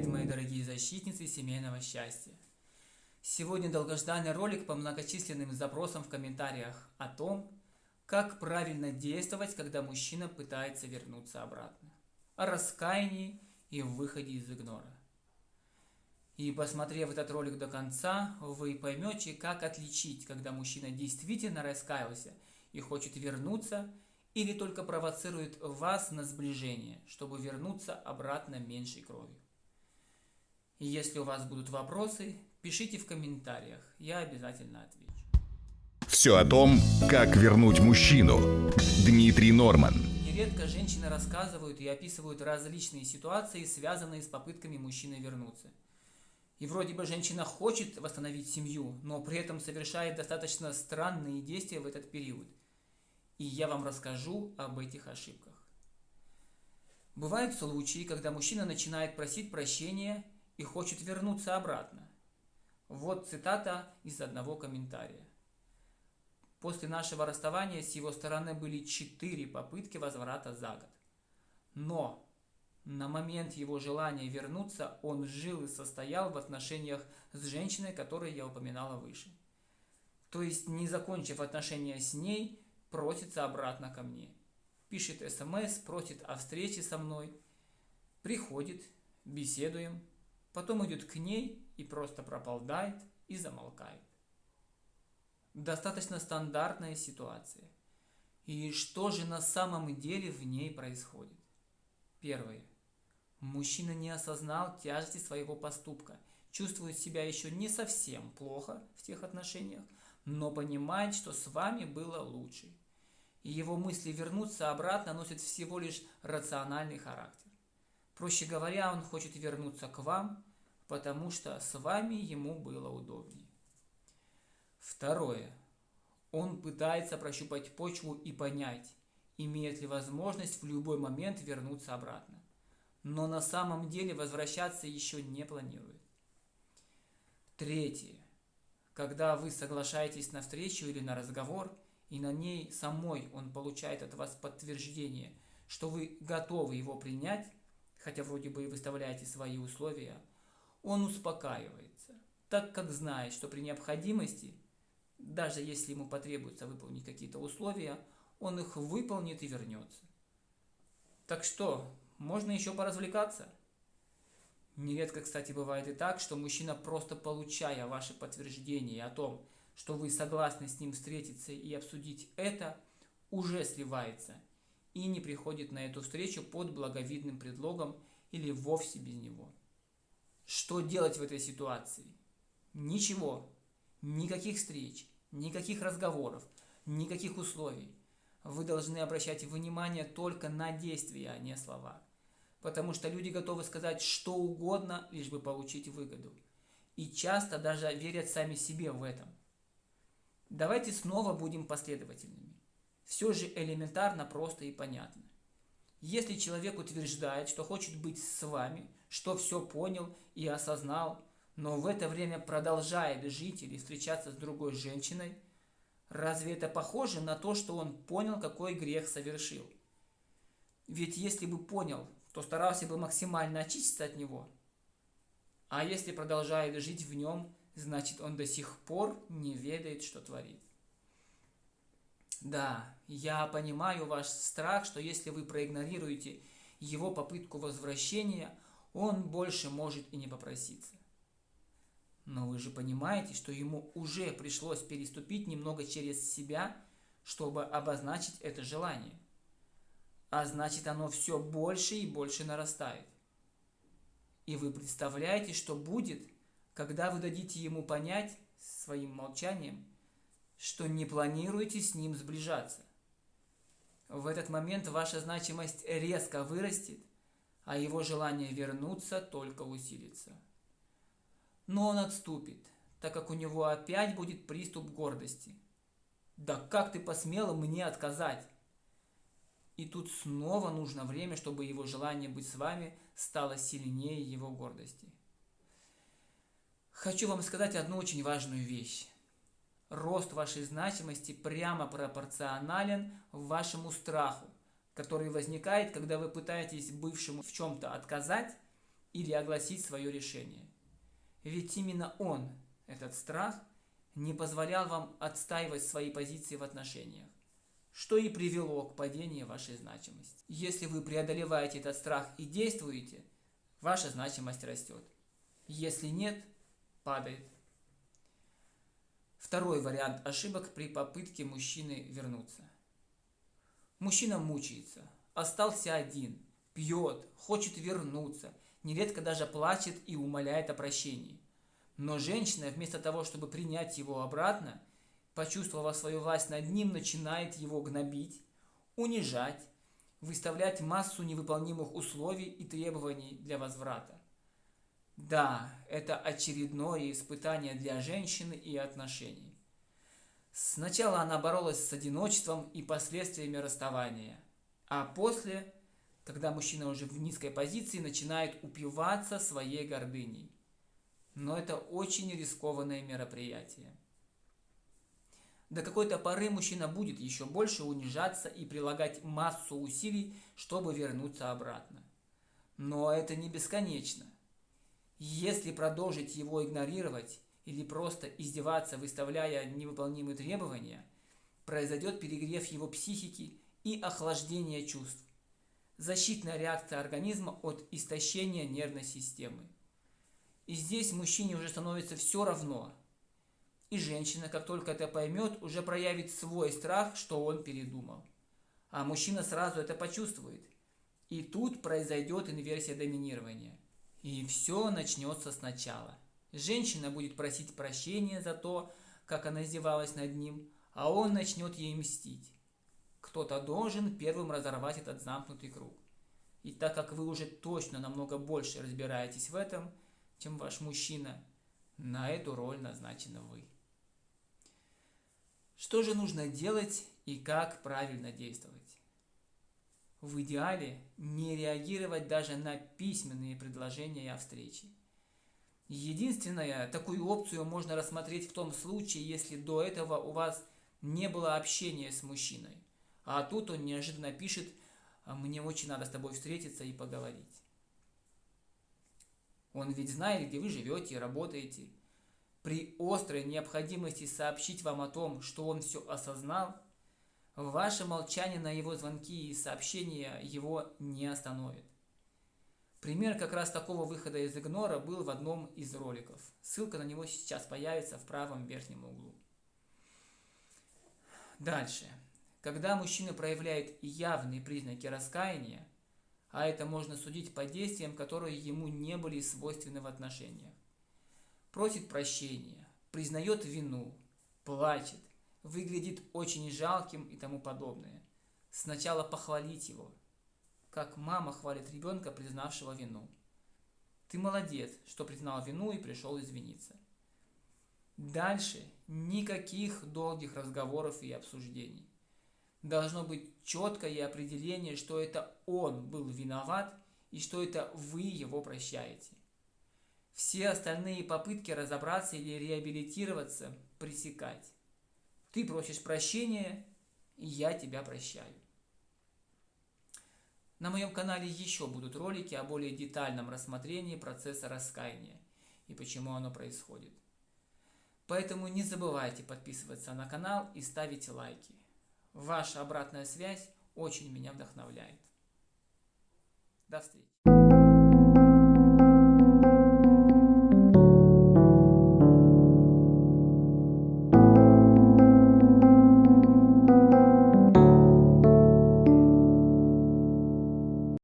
Привет, мои дорогие защитницы семейного счастья! Сегодня долгожданный ролик по многочисленным запросам в комментариях о том, как правильно действовать, когда мужчина пытается вернуться обратно, о раскаянии и выходе из игнора. И посмотрев этот ролик до конца, вы поймете, как отличить, когда мужчина действительно раскаялся и хочет вернуться, или только провоцирует вас на сближение, чтобы вернуться обратно меньшей кровью. И если у вас будут вопросы, пишите в комментариях, я обязательно отвечу. Все о том, как вернуть мужчину. Дмитрий Норман. Нередко женщины рассказывают и описывают различные ситуации, связанные с попытками мужчины вернуться. И вроде бы женщина хочет восстановить семью, но при этом совершает достаточно странные действия в этот период – и я вам расскажу об этих ошибках. Бывают случаи, когда мужчина начинает просить прощения и хочет вернуться обратно. Вот цитата из одного комментария. После нашего расставания с его стороны были четыре попытки возврата за год. Но на момент его желания вернуться он жил и состоял в отношениях с женщиной, которую я упоминала выше. То есть, не закончив отношения с ней, просится обратно ко мне. Пишет смс, просит о встрече со мной. Приходит, беседуем, потом идет к ней и просто прополдает и замолкает. Достаточно стандартная ситуация. И что же на самом деле в ней происходит? Первое. Мужчина не осознал тяжести своего поступка, чувствует себя еще не совсем плохо в тех отношениях, но понимает, что с вами было лучше и его мысли вернуться обратно носят всего лишь рациональный характер. Проще говоря, он хочет вернуться к вам, потому что с вами ему было удобнее. Второе. Он пытается прощупать почву и понять, имеет ли возможность в любой момент вернуться обратно. Но на самом деле возвращаться еще не планирует. Третье. Когда вы соглашаетесь на встречу или на разговор – и на ней самой он получает от вас подтверждение, что вы готовы его принять, хотя вроде бы и выставляете свои условия, он успокаивается, так как знает, что при необходимости, даже если ему потребуется выполнить какие-то условия, он их выполнит и вернется. Так что, можно еще поразвлекаться? Нередко, кстати, бывает и так, что мужчина, просто получая ваше подтверждение о том, что вы согласны с ним встретиться и обсудить это, уже сливается и не приходит на эту встречу под благовидным предлогом или вовсе без него. Что делать в этой ситуации? Ничего. Никаких встреч, никаких разговоров, никаких условий. Вы должны обращать внимание только на действия, а не слова. Потому что люди готовы сказать что угодно, лишь бы получить выгоду. И часто даже верят сами себе в этом. Давайте снова будем последовательными. Все же элементарно, просто и понятно. Если человек утверждает, что хочет быть с вами, что все понял и осознал, но в это время продолжает жить или встречаться с другой женщиной, разве это похоже на то, что он понял, какой грех совершил? Ведь если бы понял, то старался бы максимально очиститься от него. А если продолжает жить в нем, значит он до сих пор не ведает, что творит. Да, я понимаю ваш страх, что если вы проигнорируете его попытку возвращения, он больше может и не попроситься. Но вы же понимаете, что ему уже пришлось переступить немного через себя, чтобы обозначить это желание. А значит оно все больше и больше нарастает. И вы представляете, что будет, когда вы дадите ему понять своим молчанием, что не планируете с ним сближаться. В этот момент ваша значимость резко вырастет, а его желание вернуться только усилится. Но он отступит, так как у него опять будет приступ гордости. «Да как ты посмела мне отказать?» И тут снова нужно время, чтобы его желание быть с вами стало сильнее его гордости. Хочу вам сказать одну очень важную вещь. Рост вашей значимости прямо пропорционален вашему страху, который возникает, когда вы пытаетесь бывшему в чем-то отказать, или огласить свое решение. Ведь именно он, этот страх, не позволял вам отстаивать свои позиции в отношениях, что и привело к падению вашей значимости. Если вы преодолеваете этот страх и действуете, ваша значимость растет. Если нет, падает. Второй вариант ошибок при попытке мужчины вернуться. Мужчина мучается, остался один, пьет, хочет вернуться, нередко даже плачет и умоляет о прощении. Но женщина, вместо того, чтобы принять его обратно, почувствовав свою власть над ним, начинает его гнобить, унижать, выставлять массу невыполнимых условий и требований для возврата. Да, это очередное испытание для женщины и отношений. Сначала она боролась с одиночеством и последствиями расставания, а после, когда мужчина уже в низкой позиции, начинает упиваться своей гордыней. Но это очень рискованное мероприятие. До какой-то поры мужчина будет еще больше унижаться и прилагать массу усилий, чтобы вернуться обратно. Но это не бесконечно. Если продолжить его игнорировать или просто издеваться, выставляя невыполнимые требования, произойдет перегрев его психики и охлаждение чувств. Защитная реакция организма от истощения нервной системы. И здесь мужчине уже становится все равно. И женщина, как только это поймет, уже проявит свой страх, что он передумал. А мужчина сразу это почувствует. И тут произойдет инверсия доминирования. И все начнется сначала. Женщина будет просить прощения за то, как она издевалась над ним, а он начнет ей мстить. Кто-то должен первым разорвать этот замкнутый круг. И так как вы уже точно намного больше разбираетесь в этом, чем ваш мужчина, на эту роль назначены вы. Что же нужно делать и как правильно действовать? В идеале не реагировать даже на письменные предложения о встрече. Единственное, такую опцию можно рассмотреть в том случае, если до этого у вас не было общения с мужчиной. А тут он неожиданно пишет, «А мне очень надо с тобой встретиться и поговорить. Он ведь знает, где вы живете и работаете. При острой необходимости сообщить вам о том, что он все осознал, ваше молчание на его звонки и сообщения его не остановит. Пример как раз такого выхода из игнора был в одном из роликов. Ссылка на него сейчас появится в правом верхнем углу. Дальше. Когда мужчина проявляет явные признаки раскаяния, а это можно судить по действиям, которые ему не были свойственны в отношениях, просит прощения, признает вину, плачет, выглядит очень жалким и тому подобное. Сначала похвалить его – как мама хвалит ребенка, признавшего вину. Ты молодец, что признал вину и пришел извиниться. Дальше никаких долгих разговоров и обсуждений. Должно быть четкое определение, что это он был виноват и что это вы его прощаете. Все остальные попытки разобраться или реабилитироваться пресекать. Ты просишь прощения, и я тебя прощаю. На моем канале еще будут ролики о более детальном рассмотрении процесса раскаяния и почему оно происходит. Поэтому не забывайте подписываться на канал и ставить лайки. Ваша обратная связь очень меня вдохновляет. До встречи!